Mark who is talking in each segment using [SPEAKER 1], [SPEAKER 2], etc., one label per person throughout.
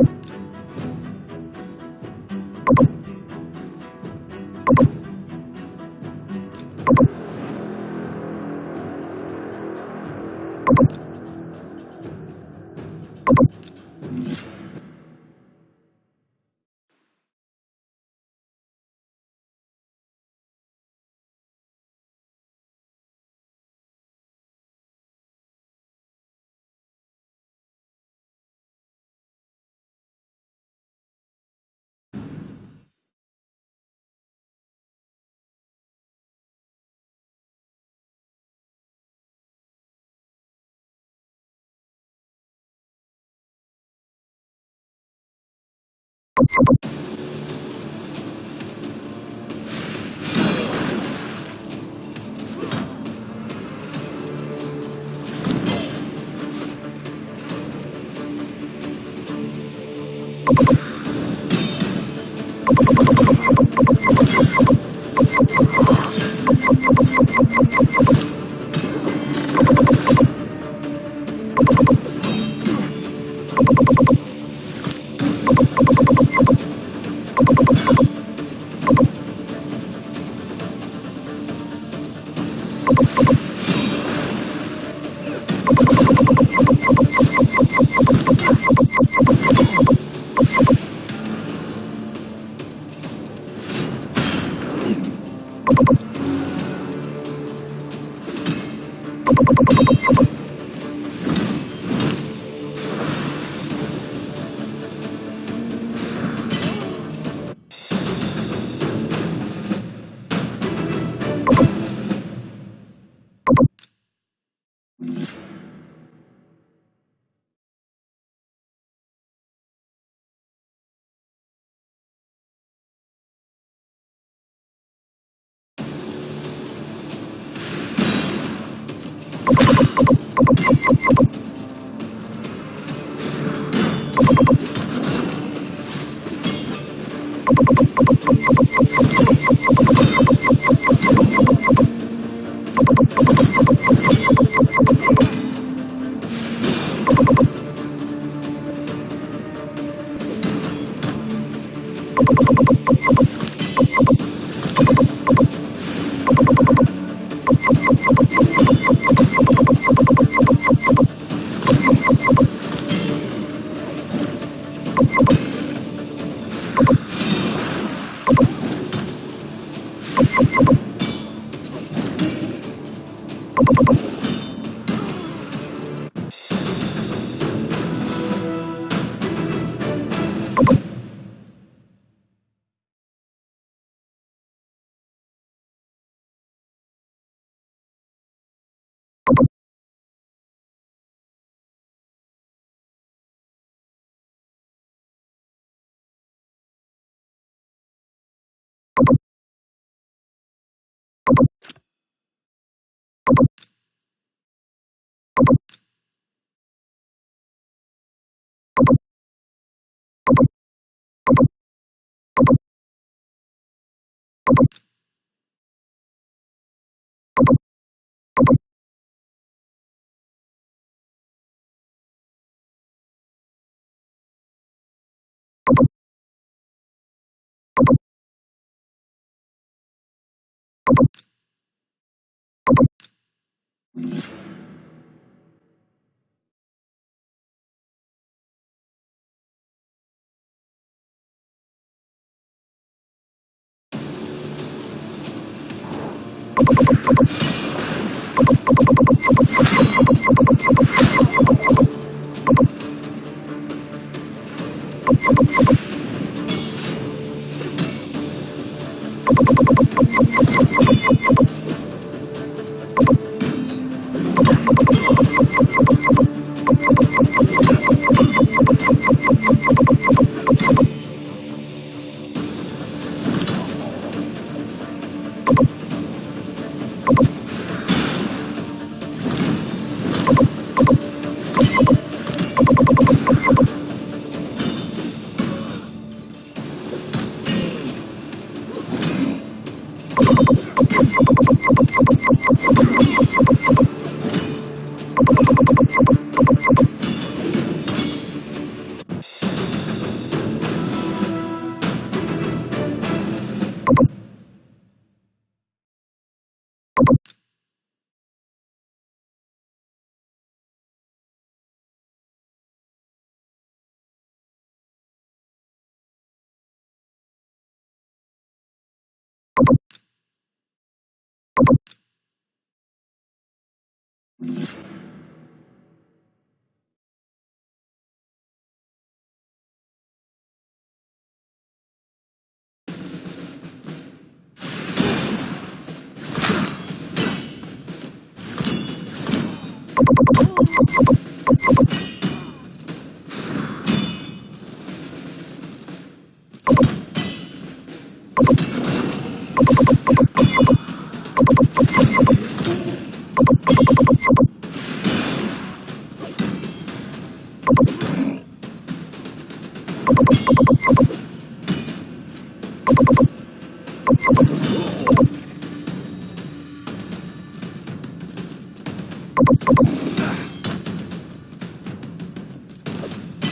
[SPEAKER 1] you you Thank you. you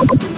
[SPEAKER 1] you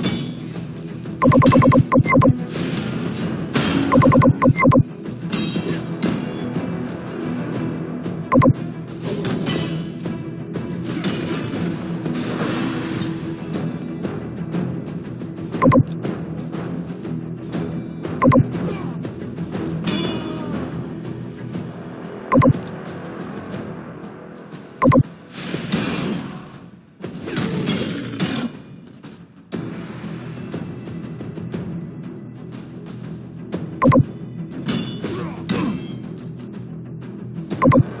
[SPEAKER 1] you